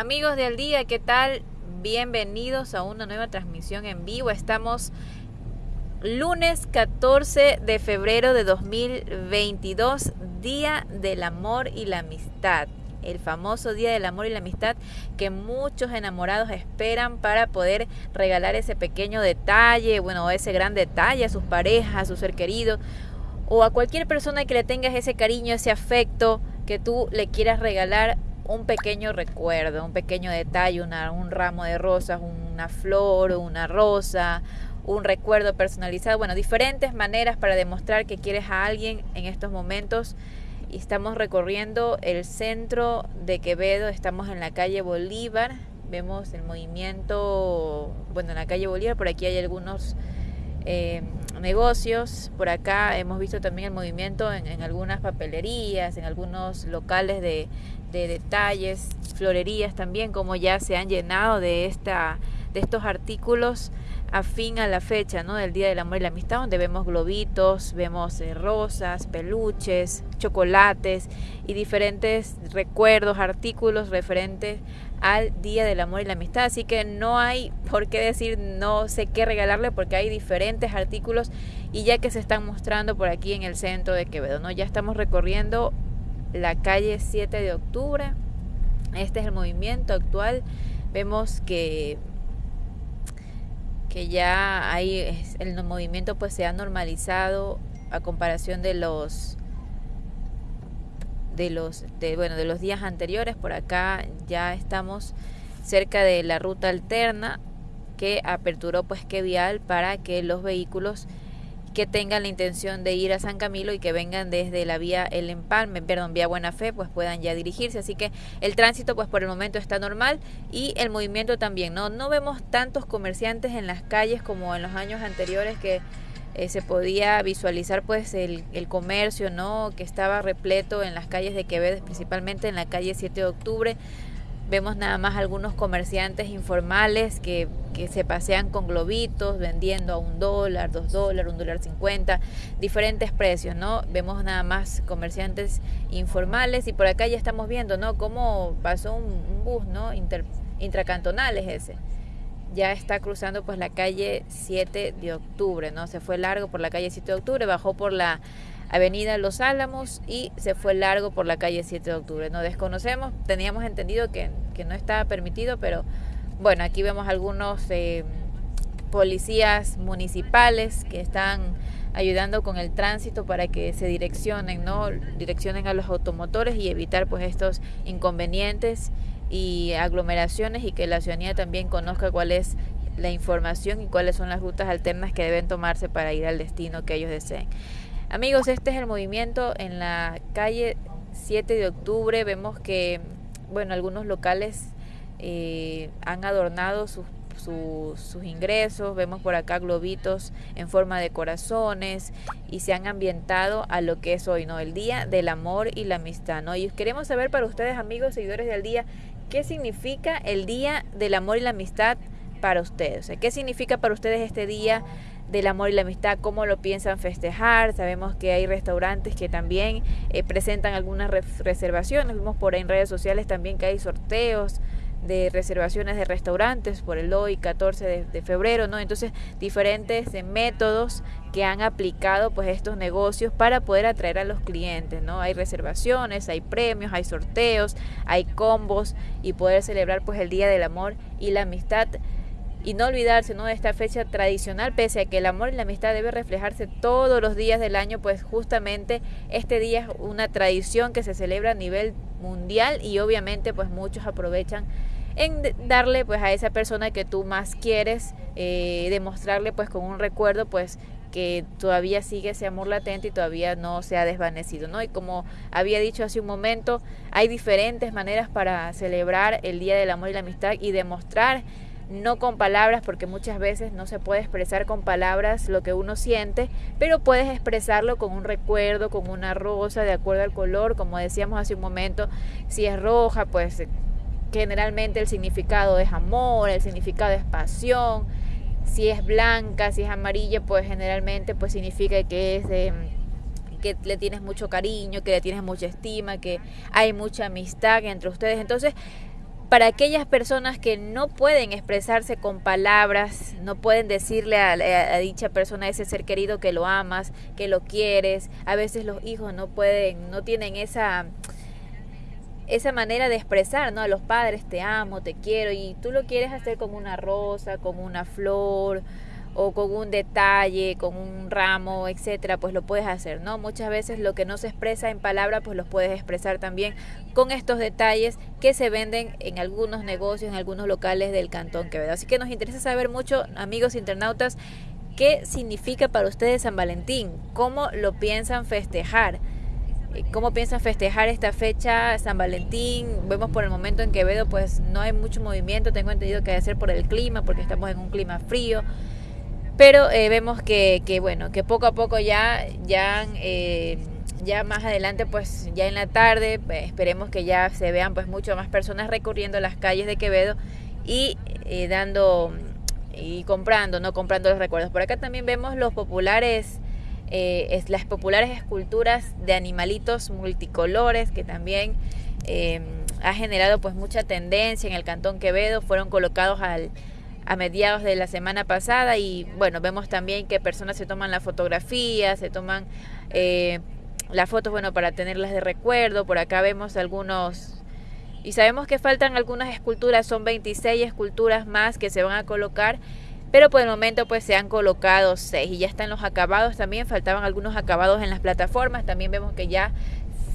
Amigos del día, ¿qué tal? Bienvenidos a una nueva transmisión en vivo. Estamos lunes 14 de febrero de 2022, Día del Amor y la Amistad. El famoso Día del Amor y la Amistad que muchos enamorados esperan para poder regalar ese pequeño detalle, bueno, ese gran detalle a sus parejas, a su ser querido o a cualquier persona que le tengas ese cariño, ese afecto que tú le quieras regalar un pequeño recuerdo, un pequeño detalle, un ramo de rosas, una flor, una rosa, un recuerdo personalizado, bueno, diferentes maneras para demostrar que quieres a alguien en estos momentos. Y estamos recorriendo el centro de Quevedo, estamos en la calle Bolívar, vemos el movimiento, bueno, en la calle Bolívar, por aquí hay algunos eh, negocios, por acá hemos visto también el movimiento en algunas papelerías, en algunos locales de, de detalles, florerías también, como ya se han llenado de, esta, de estos artículos afín a la fecha ¿no? del Día del Amor y la Amistad, donde vemos globitos, vemos eh, rosas, peluches, chocolates y diferentes recuerdos, artículos referentes al Día del Amor y la Amistad. Así que no hay por qué decir no sé qué regalarle porque hay diferentes artículos y ya que se están mostrando por aquí en el centro de Quevedo, ¿no? Ya estamos recorriendo la calle 7 de octubre. Este es el movimiento actual. Vemos que, que ya hay el movimiento pues se ha normalizado a comparación de los de los de, bueno de los días anteriores por acá ya estamos cerca de la ruta alterna que aperturó pues que vial para que los vehículos que tengan la intención de ir a San Camilo y que vengan desde la vía El Empalme, perdón, vía Buena Fe, pues puedan ya dirigirse. Así que el tránsito, pues por el momento está normal y el movimiento también. No, no vemos tantos comerciantes en las calles como en los años anteriores que eh, se podía visualizar pues el, comercio, ¿no? Que estaba repleto en las calles de Quevedo, principalmente en la calle 7 de octubre. Vemos nada más algunos comerciantes informales que, que, se pasean con globitos vendiendo a un dólar, dos dólares, un dólar cincuenta, diferentes precios, ¿no? Vemos nada más comerciantes informales y por acá ya estamos viendo, ¿no? Cómo pasó un, bus, ¿no? Inter, ese. Ya está cruzando pues la calle 7 de octubre, ¿no? Se fue largo por la calle 7 de octubre, bajó por la Avenida Los Álamos y se fue largo por la calle 7 de octubre. No desconocemos, teníamos entendido que, no estaba permitido, pero bueno, aquí vemos algunos eh, policías municipales que están ayudando con el tránsito para que se direccionen, ¿no? Direccionen a los automotores y evitar pues estos inconvenientes y aglomeraciones y que la ciudadanía también conozca cuál es la información y cuáles son las rutas alternas que deben tomarse para ir al destino que ellos deseen. Amigos, este es el movimiento en la calle 7 de octubre. Vemos que, bueno, algunos locales eh, han adornado sus, sus ingresos. Vemos por acá globitos en forma de corazones y se han ambientado a lo que es hoy, ¿no? El Día del Amor y la Amistad, ¿no? Y queremos saber para ustedes, amigos, seguidores del día, qué significa el Día del Amor y la Amistad para ustedes. O sea, ¿qué significa para ustedes este día? Del amor y la amistad, cómo lo piensan festejar. Sabemos que hay restaurantes que también eh, presentan algunas reservaciones. Vimos por ahí en redes sociales también que hay sorteos de reservaciones de restaurantes por el hoy 14 de, febrero, ¿no? Entonces, diferentes eh, métodos que han aplicado pues estos negocios para poder atraer a los clientes, ¿no? Hay reservaciones, hay premios, hay sorteos, hay combos y poder celebrar pues el Día del Amor y la Amistad y no olvidarse ¿no? de esta fecha tradicional, pese a que el amor y la amistad debe reflejarse todos los días del año, pues justamente este día es una tradición que se celebra a nivel mundial y obviamente pues muchos aprovechan en darle pues a esa persona que tú más quieres, eh, demostrarle pues con un recuerdo pues que todavía sigue ese amor latente y todavía no se ha desvanecido, ¿no? Y como había dicho hace un momento, hay diferentes maneras para celebrar el Día del Amor y la Amistad y demostrar no con palabras, porque muchas veces no se puede expresar con palabras lo que uno siente, pero puedes expresarlo con un recuerdo, con una rosa, de acuerdo al color, como decíamos hace un momento, si es roja, pues generalmente el significado es amor, el significado es pasión, si es blanca, si es amarilla, pues generalmente pues significa que es que le tienes mucho cariño, que le tienes mucha estima, que hay mucha amistad entre ustedes. Entonces, para aquellas personas que no pueden expresarse con palabras, no pueden decirle a, dicha persona, a ese ser querido que lo amas, que lo quieres. A veces los hijos no pueden, no tienen esa esa manera de expresar, ¿no? A los padres, te amo, te quiero, y tú lo quieres hacer como una rosa, como una flor, o con un detalle, con un ramo, etcétera, pues lo puedes hacer, ¿no? Muchas veces lo que no se expresa en palabra, pues lo puedes expresar también con estos detalles que se venden en algunos negocios, en algunos locales del Cantón Quevedo. Así que nos interesa saber mucho, amigos internautas, qué significa para ustedes San Valentín, cómo lo piensan festejar. Eh, ¿Cómo piensan festejar esta fecha San Valentín? Vemos por el momento en Quevedo pues no hay mucho movimiento, tengo entendido que debe ser por el clima, porque estamos en un clima frío. Pero eh, vemos que, bueno, que poco a poco ya, ya, eh, ya más adelante, pues ya en la tarde, pues, esperemos que ya se vean pues mucho más personas recorriendo las calles de Quevedo y eh, dando y comprando, no comprando los recuerdos. Por acá también vemos los populares, es, las populares esculturas de animalitos multicolores que también ha generado pues mucha tendencia en el Cantón Quevedo, fueron colocados al a mediados de la semana pasada y bueno, vemos también que personas se toman la fotografía, se toman eh, las fotos, bueno, para tenerlas de recuerdo. Por acá vemos algunos... Y sabemos que faltan algunas esculturas, son 26 esculturas más que se van a colocar, pero por el momento pues se han colocado 6 y ya están los acabados también, faltaban algunos acabados en las plataformas, también vemos que ya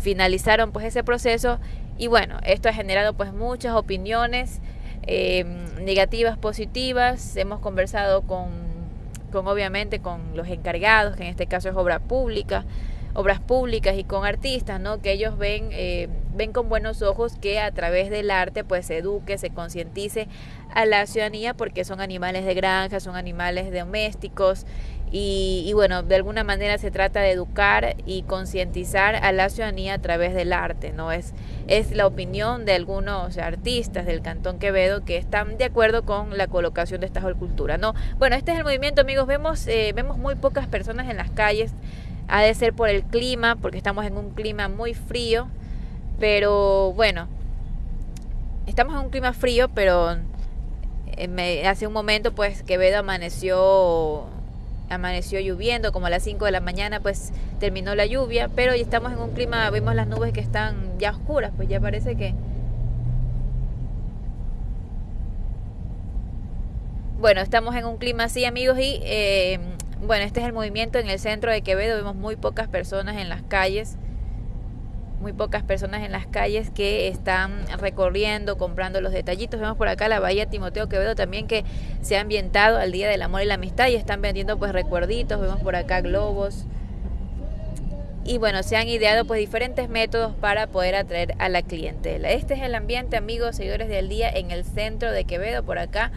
finalizaron pues ese proceso y bueno, esto ha generado pues muchas opiniones eh, negativas, positivas. Hemos conversado con, con, obviamente, con los encargados, que en este caso es obra pública, obras públicas y con artistas, ¿no? Que ellos ven, eh, ven con buenos ojos que a través del arte, pues se eduque, se concientice a la ciudadanía, porque son animales de granja, son animales domésticos y, bueno, de alguna manera se trata de educar y concientizar a la ciudadanía a través del arte, ¿no? Es, es la opinión de algunos artistas del Cantón Quevedo que están de acuerdo con la colocación de esta escultura, ¿no? Bueno, este es el movimiento, amigos, vemos, eh, vemos muy pocas personas en las calles, ha de ser por el clima, porque estamos en un clima muy frío, pero bueno, estamos en un clima frío, pero eh, hace un momento pues Quevedo amaneció amaneció lloviendo, como a las 5 de la mañana pues terminó la lluvia, pero ya estamos en un clima, vemos las nubes que están ya oscuras, pues ya parece que... Bueno, estamos en un clima así amigos y eh, bueno, este es el movimiento en el centro de Quevedo, vemos muy pocas personas en las calles muy pocas personas en las calles que están recorriendo, comprando los detallitos. Vemos por acá la Bahía Timoteo Quevedo también que se ha ambientado al Día del Amor y la Amistad y están vendiendo pues recuerditos, vemos por acá globos. Y bueno, se han ideado pues diferentes métodos para poder atraer a la clientela. Este es el ambiente, amigos, seguidores del día en el centro de Quevedo, por acá.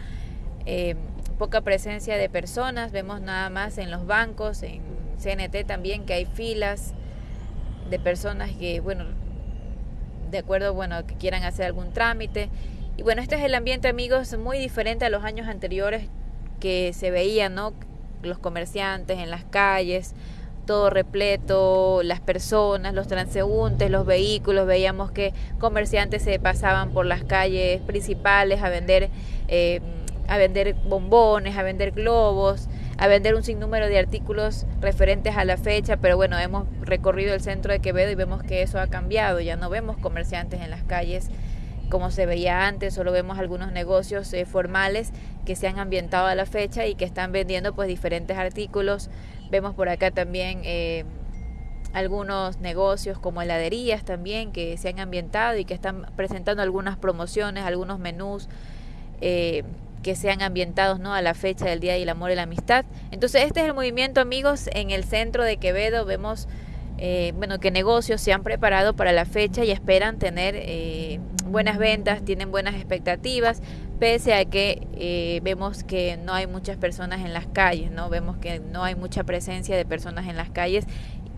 Eh, poca presencia de personas, vemos nada más en los bancos, en CNT también que hay filas de personas que, bueno, de acuerdo, bueno, que quieran hacer algún trámite. Y bueno, este es el ambiente, amigos, muy diferente a los años anteriores que se veían, ¿no? Los comerciantes en las calles, todo repleto, las personas, los transeúntes, los vehículos, veíamos que comerciantes se pasaban por las calles principales a vender, eh, a vender bombones, a vender globos, a vender un sinnúmero de artículos referentes a la fecha, pero bueno, hemos recorrido el centro de Quevedo y vemos que eso ha cambiado, ya no vemos comerciantes en las calles como se veía antes, solo vemos algunos negocios eh, formales que se han ambientado a la fecha y que están vendiendo pues diferentes artículos. Vemos por acá también eh, algunos negocios como heladerías también que se han ambientado y que están presentando algunas promociones, algunos menús. Eh, que sean ambientados ¿no? a la fecha del Día del Amor y la Amistad. Entonces este es el movimiento amigos en el centro de Quevedo. Vemos eh, bueno, que negocios se han preparado para la fecha y esperan tener eh, buenas ventas, tienen buenas expectativas, pese a que eh, vemos que no hay muchas personas en las calles, ¿no? vemos que no hay mucha presencia de personas en las calles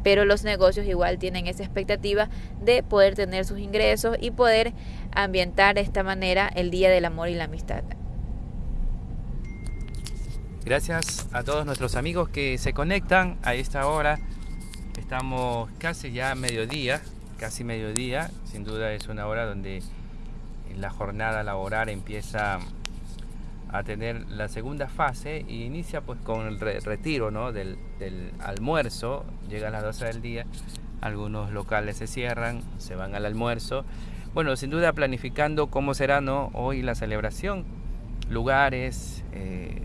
pero los negocios igual tienen esa expectativa de poder tener sus ingresos y poder ambientar de esta manera el Día del Amor y la Amistad. Gracias a todos nuestros amigos que se conectan a esta hora. Estamos casi ya mediodía, casi mediodía. Sin duda es una hora donde la jornada laboral empieza a tener la segunda fase y inicia pues con el retiro ¿no? del, del, almuerzo, llega a las 12 del día, algunos locales se cierran, se van al almuerzo. Bueno, sin duda planificando cómo será ¿no? hoy la celebración, lugares, eh,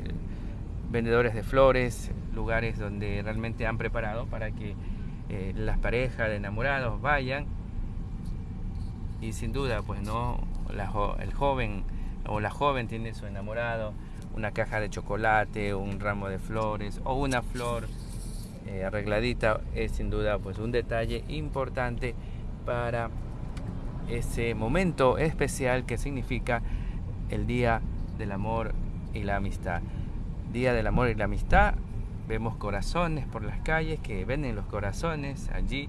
vendedores de flores, lugares donde realmente han preparado para que eh, las parejas de enamorados vayan. Y sin duda pues no el joven o la joven tiene su enamorado una caja de chocolate un ramo de flores o una flor eh, arregladita es sin duda pues un detalle importante para ese momento especial que significa el día del amor y la amistad día del amor y la amistad vemos corazones por las calles que venden los corazones allí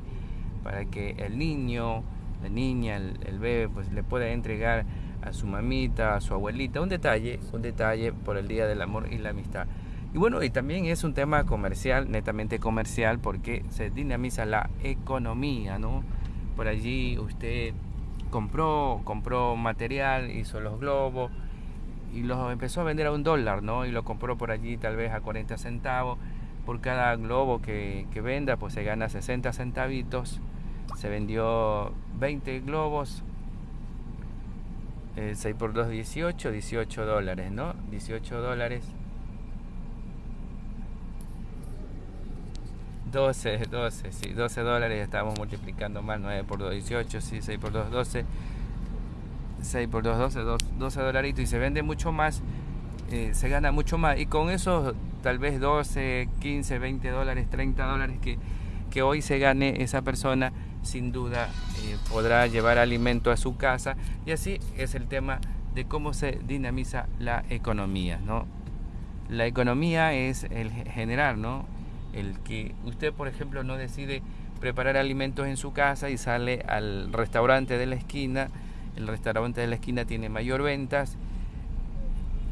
para que el niño la niña, el, bebé, pues le pueda entregar a su mamita, a su abuelita, un detalle, un detalle por el Día del Amor y la Amistad. Y bueno, y también es un tema comercial, netamente comercial, porque se dinamiza la economía, ¿no? Por allí usted compró, compró material, hizo los globos y los empezó a vender a un dólar, ¿no? Y lo compró por allí tal vez a 40 centavos. Por cada globo que, que venda, pues se gana 60 centavitos se vendió 20 globos, 6 eh, por 2, 18, 18 dólares, ¿no? 18 dólares. 12, 12, sí, 12 dólares, estamos multiplicando más, 9 por 2, 18, sí, 6 por 2, 12, 6 por 2, 12, 12 dolaritos y se vende mucho más, eh, se gana mucho más y con eso tal vez 12, 15, 20 dólares, 30 dólares que, que hoy se gane esa persona, sin duda eh, podrá llevar alimento a su casa y así es el tema de cómo se dinamiza la economía, ¿no? La economía es el generar, ¿no? El que usted, por ejemplo, no decide preparar alimentos en su casa y sale al restaurante de la esquina, el restaurante de la esquina tiene mayor ventas,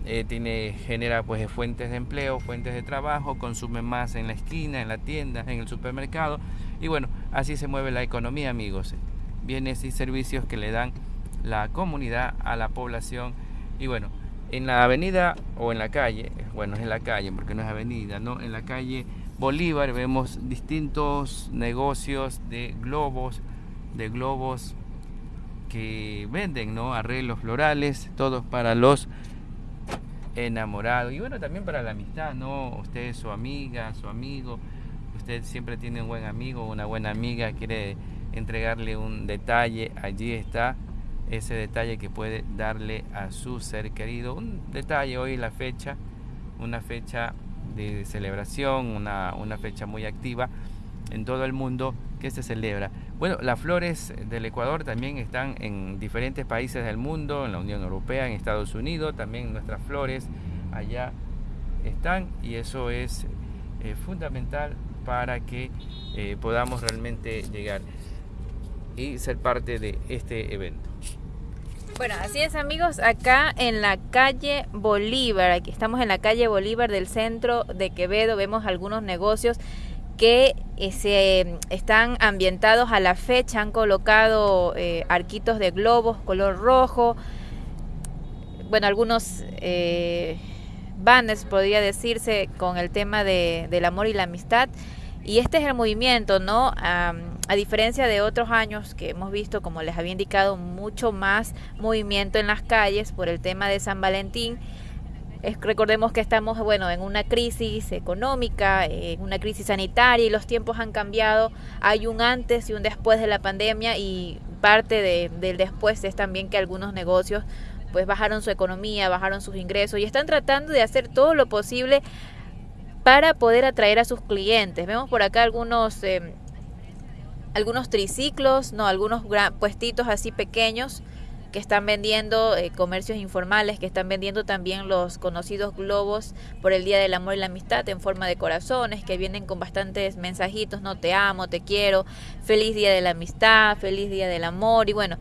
eh, tiene, genera pues fuentes de empleo, fuentes de trabajo, consume más en la esquina, en la tienda, en el supermercado. Y bueno, así se mueve la economía amigos, bienes y servicios que le dan la comunidad a la población. Y bueno, en la avenida o en la calle, bueno es en la calle porque no es avenida, ¿no? En la calle Bolívar vemos distintos negocios de globos, de globos que venden, ¿no? Arreglos florales, todos para los enamorado. Y bueno, también para la amistad, ¿no? Usted su amiga, su amigo, usted siempre tiene un buen amigo, una buena amiga, quiere entregarle un detalle, allí está ese detalle que puede darle a su ser querido. Un detalle hoy, la fecha, una fecha de celebración, una, una fecha muy activa en todo el mundo que se celebra. Bueno, las flores del Ecuador también están en diferentes países del mundo, en la Unión Europea, en Estados Unidos, también nuestras flores allá están y eso es eh, fundamental para que eh, podamos realmente llegar y ser parte de este evento. Bueno, así es amigos, acá en la calle Bolívar, aquí estamos en la calle Bolívar del centro de Quevedo, vemos algunos negocios que eh, se están ambientados a la fecha, han colocado eh, arquitos de globos color rojo, bueno, algunos eh, banners podría decirse con el tema de, del amor y la amistad. Y este es el movimiento, ¿no? a diferencia de otros años que hemos visto, como les había indicado, mucho más movimiento en las calles por el tema de San Valentín recordemos que estamos, bueno, en una crisis económica, en una crisis sanitaria y los tiempos han cambiado. Hay un antes y un después de la pandemia y parte del después es también que algunos negocios pues bajaron su economía, bajaron sus ingresos y están tratando de hacer todo lo posible para poder atraer a sus clientes. Vemos por acá algunos eh, algunos triciclos, no, algunos puestitos así pequeños que están vendiendo eh, comercios informales, que están vendiendo también los conocidos globos por el Día del Amor y la Amistad en forma de corazones, que vienen con bastantes mensajitos, no te amo, te quiero, feliz Día de la Amistad, feliz Día del Amor, y bueno,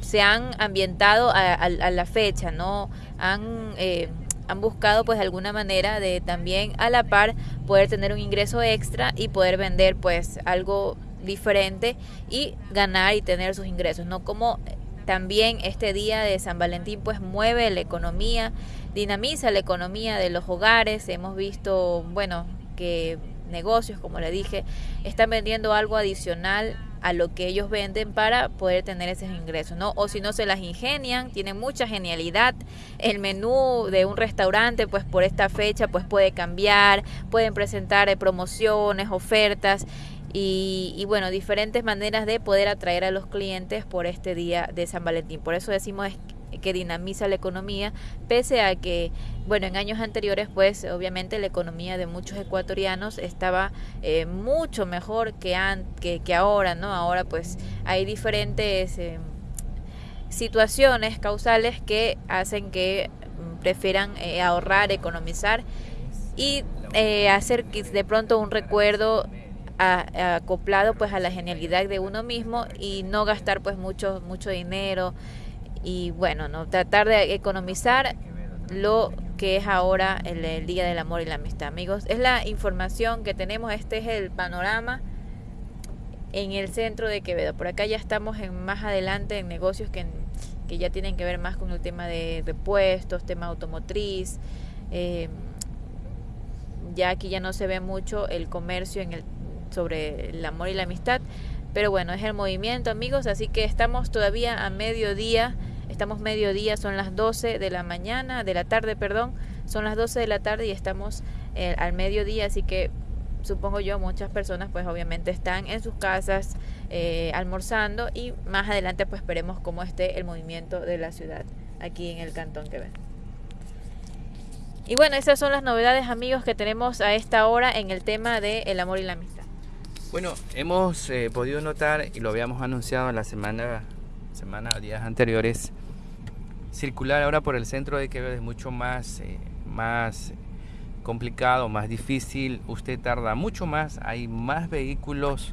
se han ambientado a, la fecha, ¿no? Han... Eh, han buscado pues alguna manera de también a la par poder tener un ingreso extra y poder vender pues algo diferente y ganar y tener sus ingresos, no como También este día de San Valentín pues mueve la economía, dinamiza la economía de los hogares. Hemos visto, bueno, que negocios, como le dije, están vendiendo algo adicional a lo que ellos venden para poder tener esos ingresos, ¿no? O si no se las ingenian, tienen mucha genialidad. El menú de un restaurante, pues por esta fecha, pues puede cambiar, pueden presentar eh, promociones, ofertas y, bueno, diferentes maneras de poder atraer a los clientes por este día de San Valentín. Por eso decimos que dinamiza la economía, pese a que, bueno, en años anteriores, pues obviamente la economía de muchos ecuatorianos estaba eh, mucho mejor que, que, ahora, ¿no? Ahora pues hay diferentes eh, situaciones causales que hacen que mm, prefieran eh, ahorrar, economizar y hacer de pronto un recuerdo acoplado pues a la genialidad de uno mismo y no gastar pues mucho mucho dinero y bueno no tratar de economizar lo que es ahora el, día del amor y la amistad. Amigos es la información que tenemos este es el panorama en el centro de Quevedo. Por acá ya estamos en más adelante en negocios que, que ya tienen que ver más con el tema de repuestos tema automotriz. Eh, ya aquí ya no se ve mucho el comercio en el sobre el amor y la amistad. Pero bueno, es el movimiento, amigos. Así que estamos todavía a mediodía. Estamos mediodía, son las 12 de la mañana, de la tarde, perdón. Son las 12 de la tarde y estamos eh, al mediodía. Así que supongo yo muchas personas pues obviamente están en sus casas eh, almorzando y más adelante pues esperemos cómo esté el movimiento de la ciudad aquí en el cantón que ven. Y bueno, esas son las novedades amigos que tenemos a esta hora en el tema de el amor y la amistad. Bueno, hemos eh, podido notar y lo habíamos anunciado en la semana, semana días anteriores, circular ahora por el centro de Quevedo es mucho más, eh, más complicado, más difícil. Usted tarda mucho más, hay más vehículos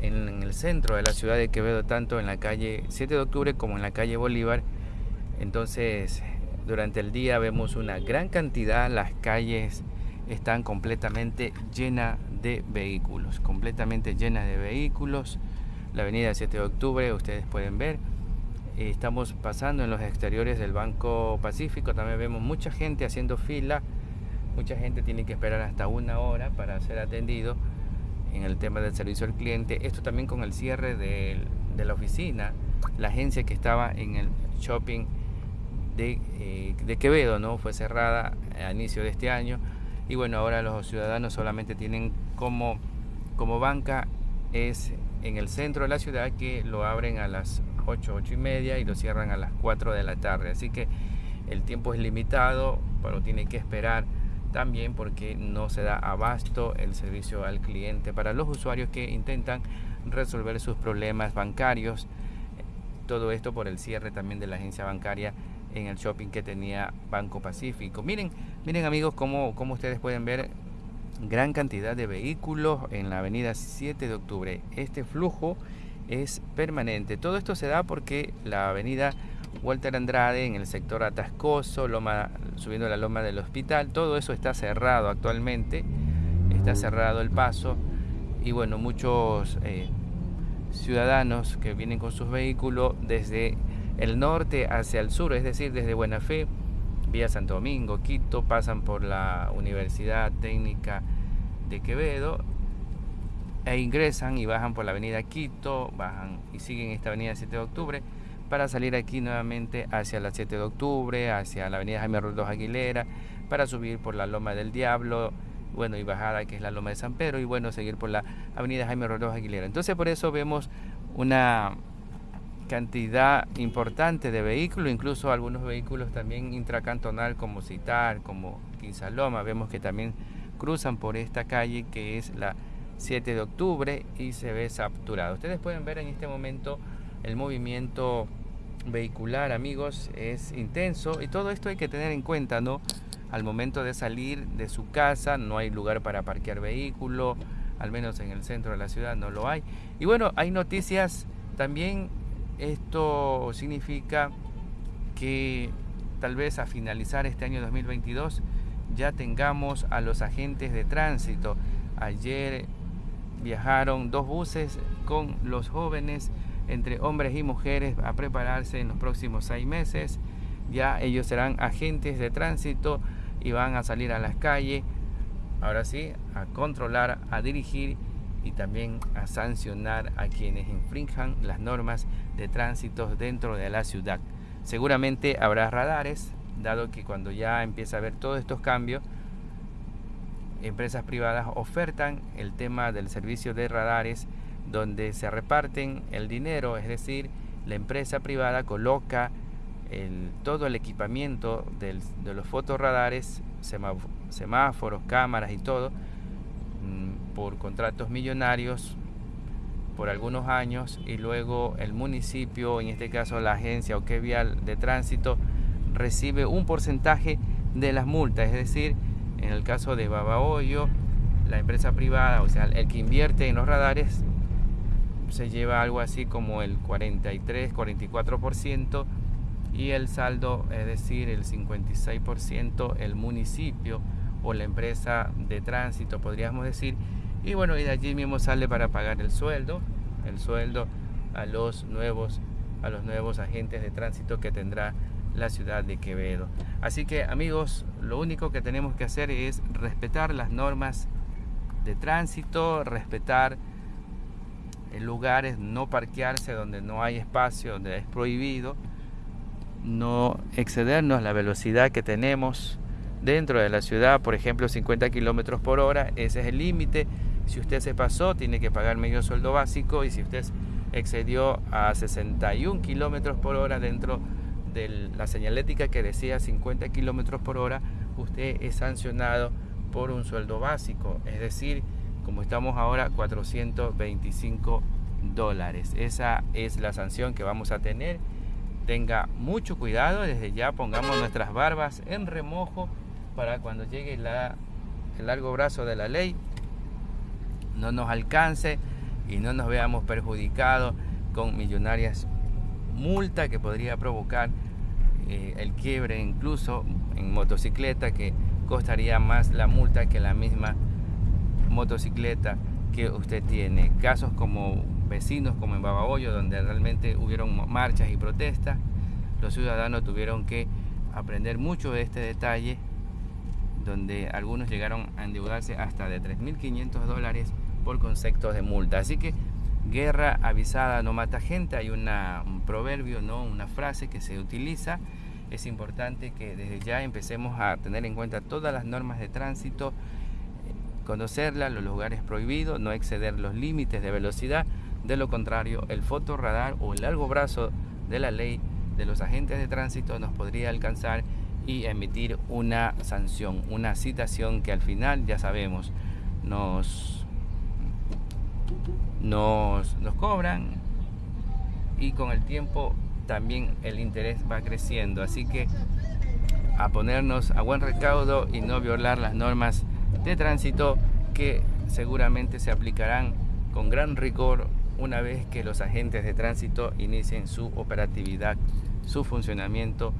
en, en, el centro de la ciudad de Quevedo, tanto en la calle 7 de octubre como en la calle Bolívar. Entonces, durante el día vemos una gran cantidad, las calles están completamente llenas de vehículos, completamente llenas de vehículos. La avenida 7 de octubre, ustedes pueden ver, eh, estamos pasando en los exteriores del Banco Pacífico, también vemos mucha gente haciendo fila, mucha gente tiene que esperar hasta una hora para ser atendido en el tema del servicio al cliente. Esto también con el cierre de, la oficina, la agencia que estaba en el shopping de, eh, de Quevedo, ¿no? fue cerrada a inicio de este año y bueno, ahora los ciudadanos solamente tienen como, como banca es en el centro de la ciudad que lo abren a las 8, 8 y media y lo cierran a las 4 de la tarde. Así que el tiempo es limitado, pero tiene que esperar también porque no se da abasto el servicio al cliente para los usuarios que intentan resolver sus problemas bancarios. Todo esto por el cierre también de la agencia bancaria en el shopping que tenía Banco Pacífico. Miren, miren amigos, como, como ustedes pueden ver, gran cantidad de vehículos en la avenida 7 de octubre. Este flujo es permanente. Todo esto se da porque la avenida Walter Andrade en el sector Atascoso, loma, subiendo la loma del hospital, todo eso está cerrado actualmente. Está cerrado el paso y bueno, muchos eh, ciudadanos que vienen con sus vehículos desde el norte hacia el sur, es decir, desde Buena Fe, vía Santo Domingo, Quito, pasan por la Universidad Técnica de Quevedo e ingresan y bajan por la avenida Quito, bajan y siguen esta avenida 7 de octubre para salir aquí nuevamente hacia la 7 de octubre, hacia la avenida Jaime Rodríguez Aguilera, para subir por la Loma del Diablo, bueno, y bajada que es la Loma de San Pedro, y bueno, seguir por la avenida Jaime Rodríguez Aguilera. Entonces por eso vemos una cantidad importante de vehículos, incluso algunos vehículos también intracantonal como Citar, como Quinsaloma, vemos que también cruzan por esta calle que es la 7 de octubre y se ve saturado. Ustedes pueden ver en este momento el movimiento vehicular, amigos, es intenso y todo esto hay que tener en cuenta, ¿no? Al momento de salir de su casa no hay lugar para parquear vehículo, al menos en el centro de la ciudad no lo hay. Y bueno, hay noticias también esto significa que tal vez a finalizar este año 2022 ya tengamos a los agentes de tránsito. Ayer viajaron dos buses con los jóvenes entre hombres y mujeres a prepararse en los próximos seis meses. Ya ellos serán agentes de tránsito y van a salir a las calles, ahora sí, a controlar, a dirigir y también a sancionar a quienes infrinjan las normas de tránsito dentro de la ciudad. Seguramente habrá radares, dado que cuando ya empieza a haber todos estos cambios, empresas privadas ofertan el tema del servicio de radares donde se reparten el dinero, es decir, la empresa privada coloca todo el equipamiento de los fotorradares, semáforos, cámaras y todo, mm, por contratos millonarios por algunos años y luego el municipio, en este caso la agencia o vial de tránsito, recibe un porcentaje de las multas, es decir, en el caso de Babahoyo, la empresa privada, o sea, el que invierte en los radares, se lleva algo así como el 43, 44% y el saldo, es decir, el 56% el municipio o la empresa de tránsito, podríamos decir. Y bueno, y de allí mismo sale para pagar el sueldo, el sueldo a los nuevos a los nuevos agentes de tránsito que tendrá la ciudad de Quevedo. Así que amigos, lo único que tenemos que hacer es respetar las normas de tránsito, respetar lugares, no parquearse donde no hay espacio, donde es prohibido no excedernos la velocidad que tenemos dentro de la ciudad, por ejemplo 50 kilómetros por hora, ese es el límite. Si usted se pasó, tiene que pagar medio sueldo básico y si usted excedió a 61 kilómetros por hora dentro de la señalética que decía 50 kilómetros por hora, usted es sancionado por un sueldo básico, es decir, como estamos ahora, 425 dólares. Esa es la sanción que vamos a tener tenga mucho cuidado, desde ya pongamos nuestras barbas en remojo para cuando llegue el largo brazo de la ley no nos alcance y no nos veamos perjudicados con millonarias multa que podría provocar eh, el quiebre incluso en motocicleta que costaría más la multa que la misma motocicleta que usted tiene. Casos como vecinos como en Babahoyo, donde realmente hubieron marchas y protestas, los ciudadanos tuvieron que aprender mucho de este detalle, donde algunos llegaron a endeudarse hasta de 3.500 dólares por conceptos de multa. Así que guerra avisada no mata gente, hay una, un proverbio, ¿no? una frase que se utiliza. Es importante que desde ya empecemos a tener en cuenta todas las normas de tránsito, eh, conocerlas, los lugares prohibidos, no exceder los límites de velocidad de lo contrario, el fotorradar o el largo brazo de la ley de los agentes de tránsito nos podría alcanzar y emitir una sanción, una citación que al final, ya sabemos, nos, nos, nos cobran y con el tiempo también el interés va creciendo. Así que a ponernos a buen recaudo y no violar las normas de tránsito que seguramente se aplicarán con gran rigor una vez que los agentes de tránsito inicien su operatividad, su funcionamiento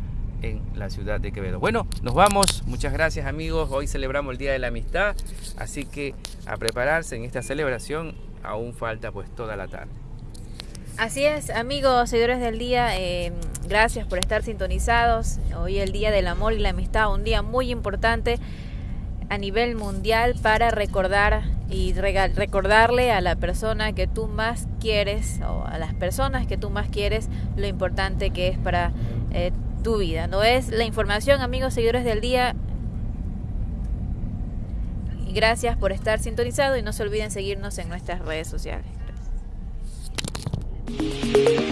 en la ciudad de Quevedo. Bueno, nos vamos. Muchas gracias amigos. Hoy celebramos el Día de la Amistad, así que a prepararse en esta celebración. Aún falta pues toda la tarde. Así es, amigos, seguidores del día, eh, gracias por estar sintonizados. Hoy el Día del Amor y la Amistad, un día muy importante a nivel mundial para recordar y recordarle a la persona que tú más quieres o a las personas que tú más quieres lo importante que es para eh, tu vida. No es la información, amigos seguidores del día. Gracias por estar sintonizado y no se olviden seguirnos en nuestras redes sociales. Gracias.